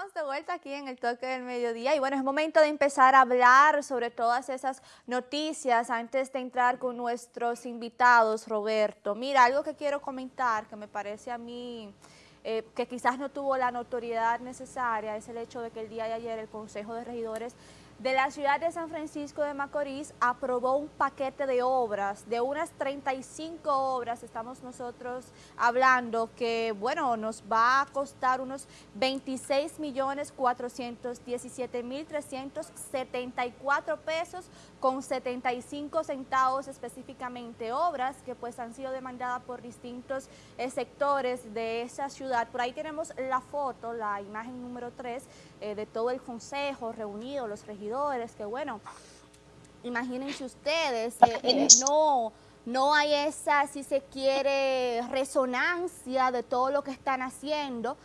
de vuelta aquí en el toque del mediodía y bueno, es momento de empezar a hablar sobre todas esas noticias antes de entrar con nuestros invitados, Roberto. Mira, algo que quiero comentar que me parece a mí eh, que quizás no tuvo la notoriedad necesaria es el hecho de que el día de ayer el Consejo de Regidores de la ciudad de San Francisco de Macorís aprobó un paquete de obras, de unas 35 obras, estamos nosotros hablando, que bueno, nos va a costar unos 26 millones 417 mil 374 pesos con 75 centavos específicamente, obras que pues han sido demandadas por distintos eh, sectores de esa ciudad. Por ahí tenemos la foto, la imagen número 3 eh, de todo el consejo reunido, los regidores que bueno, imagínense ustedes, eh, eh, no, no hay esa, si se quiere, resonancia de todo lo que están haciendo,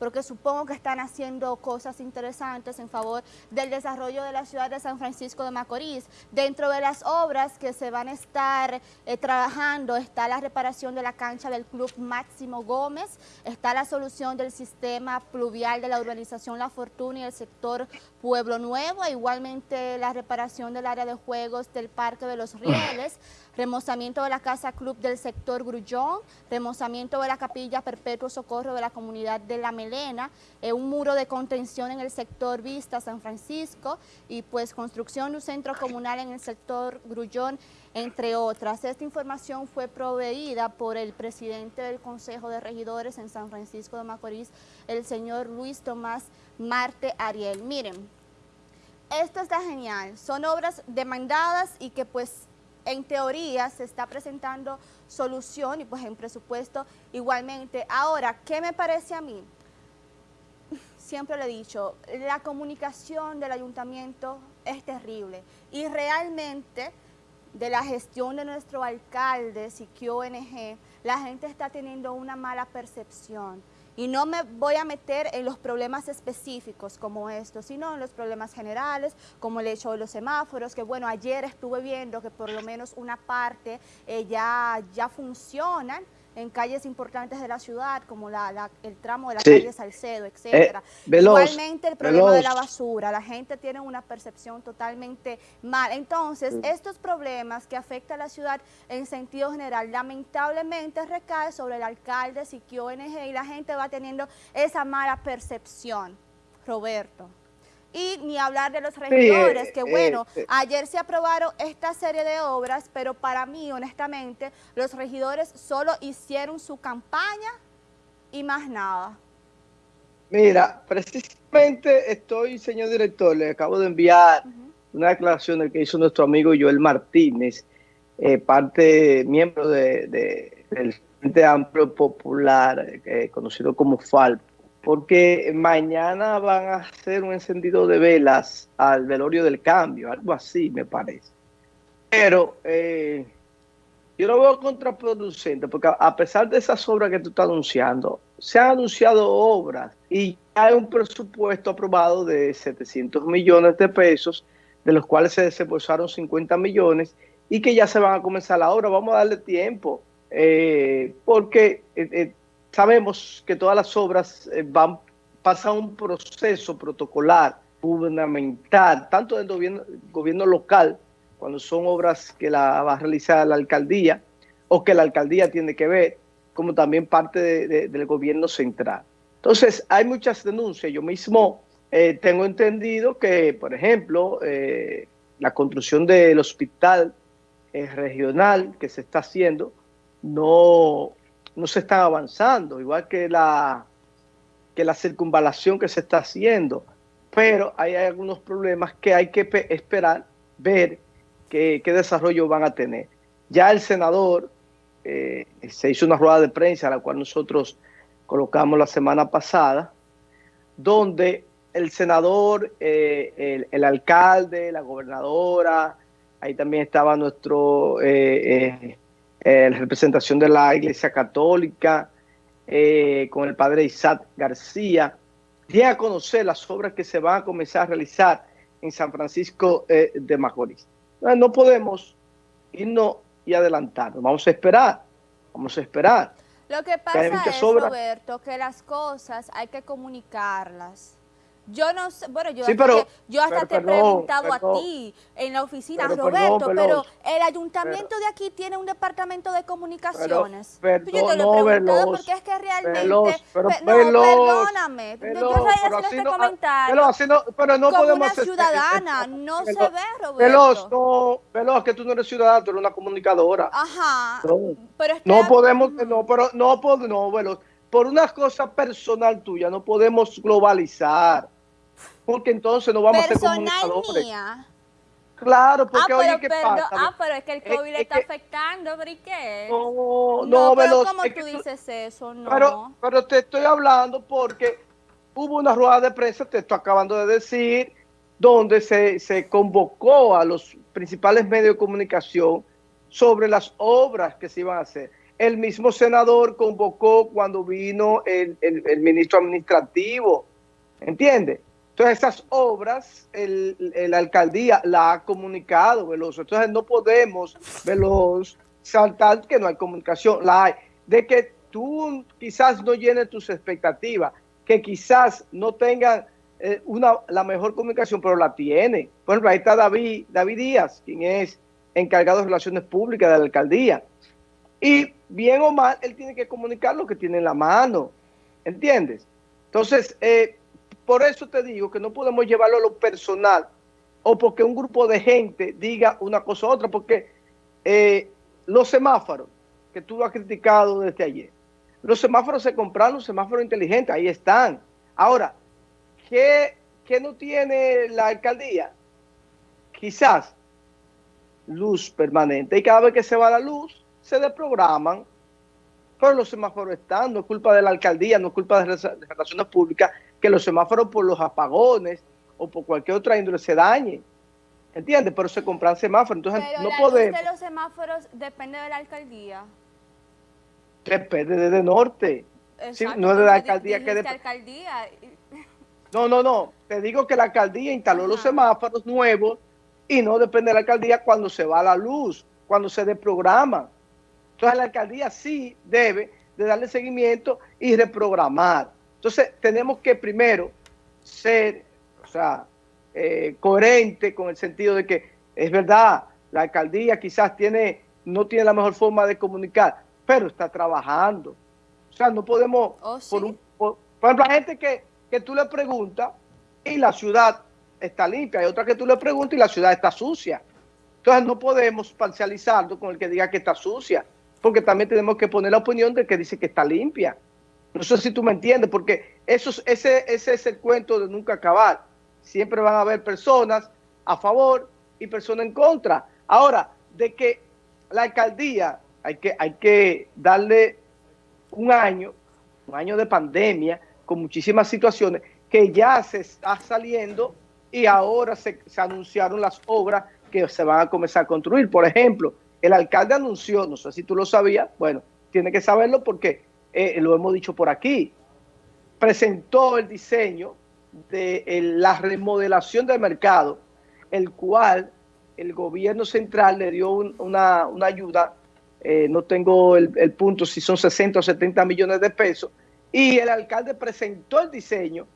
porque supongo que están haciendo cosas interesantes en favor del desarrollo de la ciudad de San Francisco de Macorís. Dentro de las obras que se van a estar eh, trabajando está la reparación de la cancha del Club Máximo Gómez, está la solución del sistema pluvial de la urbanización La Fortuna y el sector Pueblo Nuevo, igualmente la reparación del área de juegos del Parque de los Rieles, remozamiento de la Casa Club del sector Grullón, remozamiento de la Capilla Perpetuo Socorro de la comunidad de La Melena, eh, un muro de contención en el sector Vista San Francisco y pues construcción de un centro comunal en el sector Grullón, entre otras. Esta información fue proveída por el presidente del Consejo de Regidores en San Francisco de Macorís, el señor Luis Tomás Marte Ariel. Miren, esto está genial, son obras demandadas y que pues en teoría se está presentando solución y pues en presupuesto igualmente. Ahora, ¿qué me parece a mí? Siempre le he dicho, la comunicación del ayuntamiento es terrible y realmente de la gestión de nuestro alcalde, Siquio ONG, la gente está teniendo una mala percepción. Y no me voy a meter en los problemas específicos como estos, sino en los problemas generales, como el hecho de los semáforos, que bueno, ayer estuve viendo que por lo menos una parte eh, ya, ya funcionan, en calles importantes de la ciudad, como la, el tramo de la calle Salcedo, eh, etcétera. Igualmente el problema de la basura, la gente tiene una percepción totalmente mal. Entonces, estos problemas que afectan a la ciudad en sentido general, lamentablemente recae sobre el alcalde, Siquio ONG, y la gente va teniendo esa mala percepción. Roberto. Y ni hablar de los regidores, que eh, bueno, eh, ayer se aprobaron esta serie de obras, pero para mí, honestamente, los regidores solo hicieron su campaña y más nada. Mira, precisamente estoy, señor director, le acabo de enviar una declaración que hizo nuestro amigo Joel Martínez, eh, parte, miembro de, del Frente Amplio Popular, conocido como FALP, porque mañana van a hacer un encendido de velas al velorio del cambio, algo así me parece. Pero eh, yo lo veo contraproducente, porque a pesar de esas obras que tú estás anunciando, se han anunciado obras y hay un presupuesto aprobado de 700 millones de pesos, de los cuales se desembolsaron 50 millones y que ya se van a comenzar la obra. Vamos a darle tiempo, eh, porque... Eh, Sabemos que todas las obras eh, van pasan un proceso protocolar, gubernamental, tanto del gobierno, local, cuando son obras que la va a realizar la alcaldía, o que la alcaldía tiene que ver, como también parte del gobierno central. Entonces, hay muchas denuncias. Yo mismo eh, tengo entendido que, por ejemplo, eh, la construcción del hospital regional que se está haciendo no, no se están avanzando, igual que la, que la circunvalación que se está haciendo. Pero hay algunos problemas que hay que esperar, ver qué, desarrollo van a tener. Ya el senador eh, se hizo una rueda de prensa, a la cual nosotros colocamos la semana pasada, donde el senador, eh, el, alcalde, la gobernadora, ahí también estaba nuestro eh, eh, la representación de la Iglesia Católica, eh, con el padre Isaac García, di a conocer las obras que se van a comenzar a realizar en San Francisco eh, de Macorís. No, podemos irnos y adelantarnos, vamos a esperar, vamos a esperar. Lo que pasa es, Roberto, que las cosas hay que comunicarlas. Yo no sé, bueno, yo, hasta, yo hasta te he preguntado a ti en la oficina, Roberto, pero el ayuntamiento de aquí tiene un departamento de comunicaciones. Yo te lo he preguntado porque es que realmente... no, perdóname, yo estoy haciendo este comentario pero no como una ciudadana, no se ve, Roberto. Veloz, no, Veloz, que tú no eres ciudadana, tú eres una comunicadora. Ajá, pero es que No podemos, no, pero no, no, Veloz, por una cosa personal tuya no podemos globalizar porque entonces no vamos a ser comunicadores. Mía. Claro, porque ah, oye, ¿qué pasa? Ah, pero es que el COVID le está afectando, ¿pero y qué? No, no, pero ¿cómo tú dices eso? No. Pero, pero te estoy hablando porque hubo una rueda de prensa, te estoy acabando de decir, donde se, se convocó a los principales medios de comunicación sobre las obras que se iban a hacer. El mismo senador convocó cuando vino el, el, el ministro administrativo, ¿entiendes? Entonces, esas obras, el, la alcaldía la ha comunicado, Veloz. Entonces, no podemos, Veloz, saltar que no hay comunicación. La hay. De que tú quizás no llenes tus expectativas, que quizás no tengan eh, una, la mejor comunicación, pero la tiene. Por ejemplo, ahí está David, David Díaz, quien es encargado de relaciones públicas de la alcaldía. Y bien o mal, él tiene que comunicar lo que tiene en la mano. ¿Entiendes? Entonces, eh, por eso te digo que no podemos llevarlo a lo personal o porque un grupo de gente diga una cosa u otra, porque eh, los semáforos, que tú has criticado desde ayer, los semáforos se compraron, los semáforos inteligentes, ahí están. Ahora, ¿qué, qué no tiene la alcaldía? Quizás luz permanente. Y cada vez que se va la luz, se desprograman. Pero los semáforos están, no es culpa de la alcaldía, no es culpa de relaciones públicas, que los semáforos por los apagones o por cualquier otra índole se dañen. ¿Entiendes? Pero se compran semáforos. Entonces Pero no la podemos. Luz de los semáforos depende de la alcaldía. Depende de, norte. sí, no es de la alcaldía que de... alcaldía. No, no, no. Te digo que la alcaldía instaló los semáforos nuevos y no depende de la alcaldía cuando se va la luz, cuando se desprograma. Entonces la alcaldía sí debe de darle seguimiento y reprogramar. Entonces, tenemos que primero ser, o sea, eh, coherente con el sentido de que es verdad, la alcaldía quizás tiene, no tiene la mejor forma de comunicar, pero está trabajando. O sea, no podemos, oh, por, ejemplo, hay gente que, que tú le preguntas y la ciudad está limpia, hay otra que tú le preguntas y la ciudad está sucia. Entonces no podemos parcializarlo con el que diga que está sucia, porque también tenemos que poner la opinión del que dice que está limpia. No sé si tú me entiendes, porque eso, ese, ese es el cuento de nunca acabar. Siempre van a haber personas a favor y personas en contra. Ahora, de que la alcaldía hay que, hay que darle un año, un año de pandemia, con muchísimas situaciones, que ya se está saliendo y ahora se, se anunciaron las obras que se van a comenzar a construir. Por ejemplo, el alcalde anunció, no sé si tú lo sabías, bueno, tiene que saberlo porque eh, lo hemos dicho por aquí, presentó el diseño de la remodelación del mercado, el cual el gobierno central le dio una, ayuda, eh, no tengo el, punto si son 60 o 70 millones de pesos, y el alcalde presentó el diseño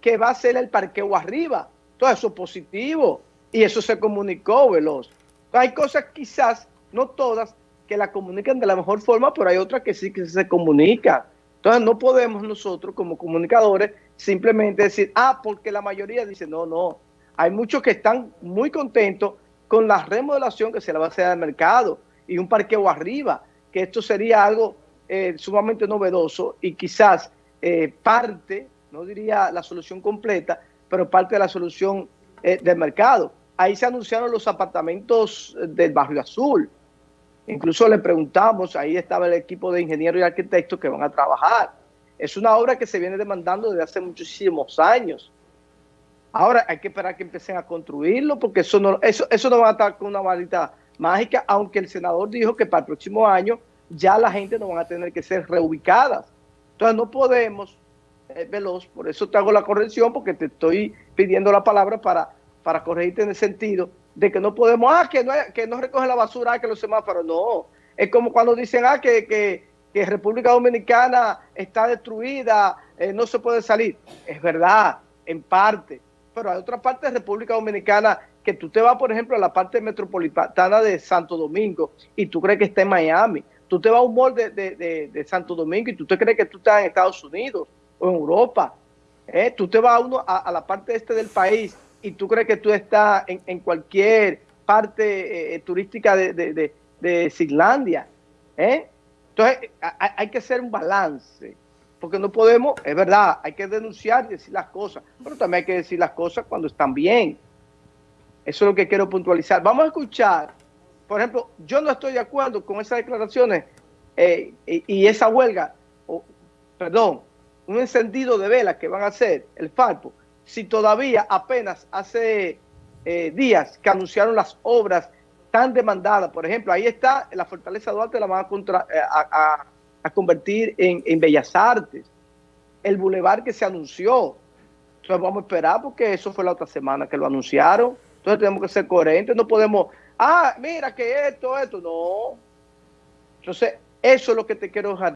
que va a ser el parqueo arriba. Todo eso es positivo y eso se comunicó veloz. Hay cosas quizás, no todas, que la comunican de la mejor forma, pero hay otras que sí que se comunican. Entonces no podemos nosotros como comunicadores simplemente decir, ah, porque la mayoría dice, no, no. Hay muchos que están muy contentos con la remodelación que se le va a hacer al mercado y un parqueo arriba, que esto sería algo eh, sumamente novedoso y quizás eh, parte, no diría la solución completa, pero parte de la solución eh, del mercado. Ahí se anunciaron los apartamentos del barrio azul, Incluso le preguntamos, ahí estaba el equipo de ingenieros y arquitectos que van a trabajar. Es una obra que se viene demandando desde hace muchísimos años. Ahora hay que esperar que empiecen a construirlo porque eso no, eso, eso no va a estar con una varita mágica, aunque el senador dijo que para el próximo año ya la gente no van a tener que ser reubicadas. Entonces no podemos, eh, veloz, por eso te hago la corrección porque te estoy pidiendo la palabra para, para corregirte en el sentido de que no podemos, ah, que no, que no recoge la basura, ah, que los semáforos, no. Es como cuando dicen, ah, que, que, República Dominicana está destruida, eh, no se puede salir. Es verdad, en parte, pero hay otra parte de República Dominicana que tú te vas, por ejemplo, a la parte metropolitana de Santo Domingo y tú crees que está en Miami. Tú te vas a un mall de, de, Santo Domingo y tú te crees que tú estás en Estados Unidos o en Europa. ¿eh? Tú te vas a, uno, a, la parte este del país y tú crees que tú estás en, cualquier parte eh, turística de, de, de, Islandia. ¿eh? Entonces, hay que hacer un balance porque no podemos, es verdad, hay que denunciar y decir las cosas, pero también hay que decir las cosas cuando están bien. Eso es lo que quiero puntualizar. Vamos a escuchar, por ejemplo, yo no estoy de acuerdo con esas declaraciones eh, y, esa huelga, perdón, un encendido de velas que van a hacer el Falpo, si todavía apenas hace eh, días que anunciaron las obras tan demandadas, por ejemplo, ahí está la Fortaleza Duarte, la van eh, a convertir en, Bellas Artes, el bulevar que se anunció. Entonces vamos a esperar porque eso fue la otra semana que lo anunciaron. Entonces tenemos que ser coherentes, no podemos, ah, mira que esto, esto, no. Entonces, eso es lo que te quiero dejar